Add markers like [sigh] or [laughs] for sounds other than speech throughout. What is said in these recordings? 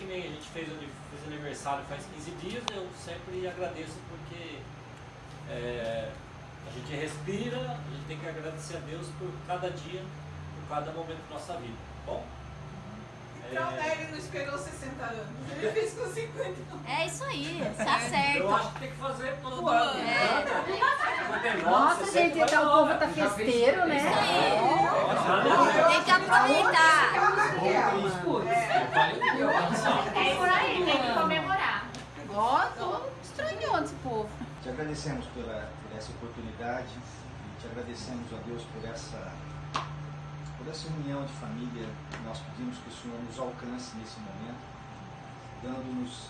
que nem a gente fez, fez aniversário faz 15 dias, eu sempre agradeço porque é, a gente respira, a gente tem que agradecer a Deus por cada dia, por cada momento da nossa vida, tá bom? Uhum. Então, é... ele não esperou 60 anos, ele fez com 50 anos. É isso aí, [laughs] tá você é. certo. Eu acho que tem que fazer todo ano. É. Né? É. Nossa, gente, então o povo tá festeiro, né? Isso aí. É. Tem que aproveitar. É por aí, tem que comemorar. Ó, tô estranhando esse povo. Te agradecemos pela, por essa oportunidade e te agradecemos a Deus por essa, por essa união de família. Nós pedimos que o Senhor nos alcance nesse momento, dando-nos,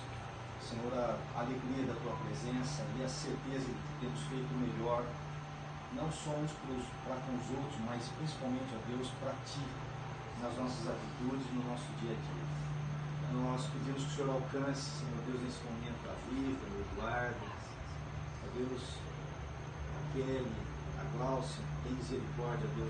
Senhor, a alegria da tua presença e a certeza de que temos feito o melhor, não só uns para com os outros, mas principalmente, ó Deus, para ti, nas nossas atitudes, no nosso dia a dia. Nós pedimos que o Senhor alcance, Senhor Deus, nesse momento a Viva, o Eduardo, ó Deus, a Kelly, a Glaucia, tem misericórdia, Deus.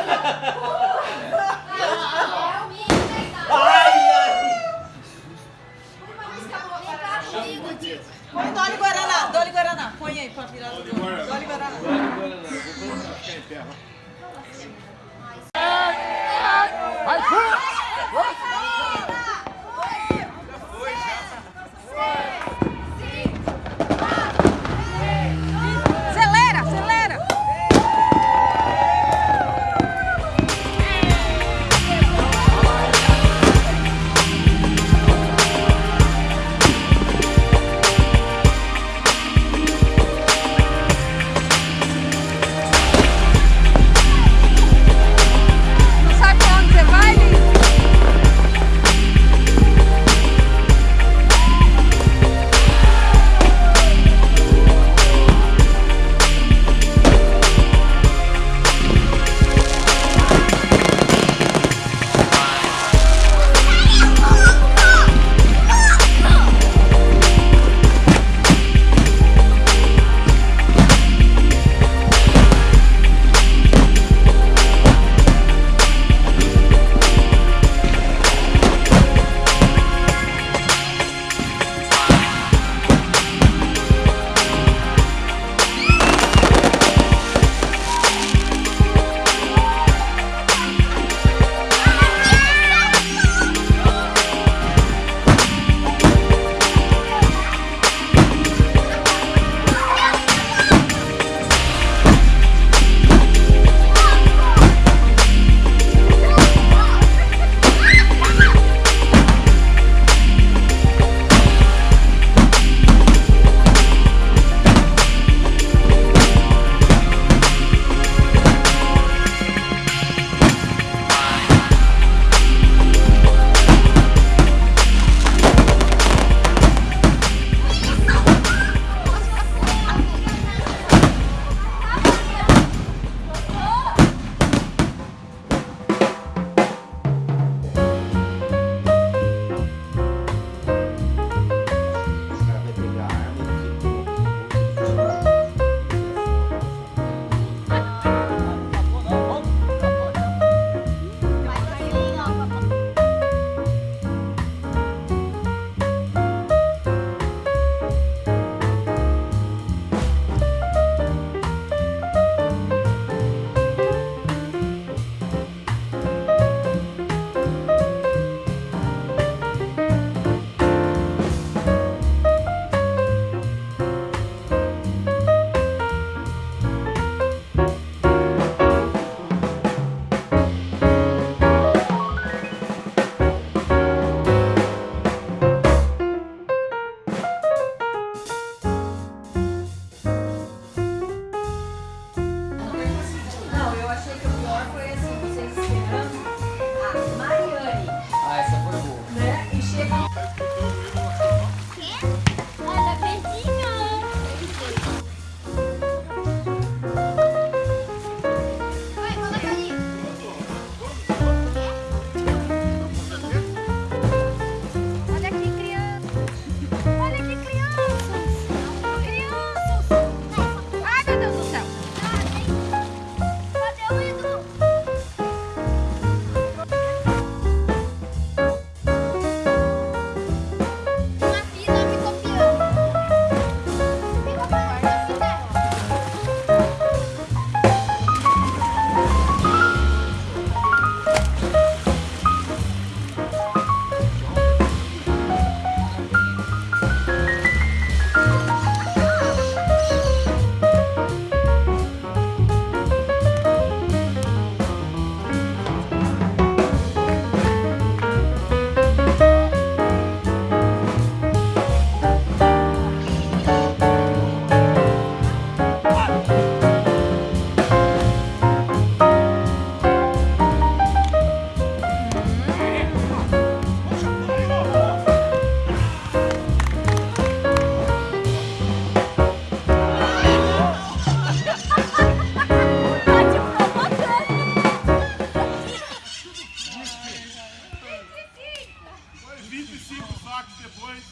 cinco sacos depois.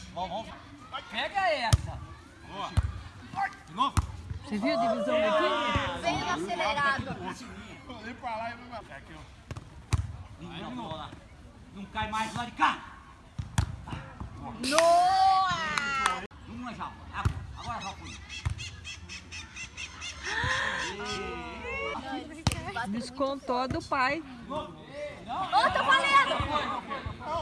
Pega essa. Boa. De novo. Você viu a divisão daqui? Bem no acelerado. Falei pra lá e vai pra aqui, é ó. Não, cai mais lá de cá. Noa! lá, já. Agora já foi. Descontou do pai. Ô, oh, tô valendo!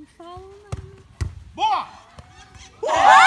Nem fala nada. Boa!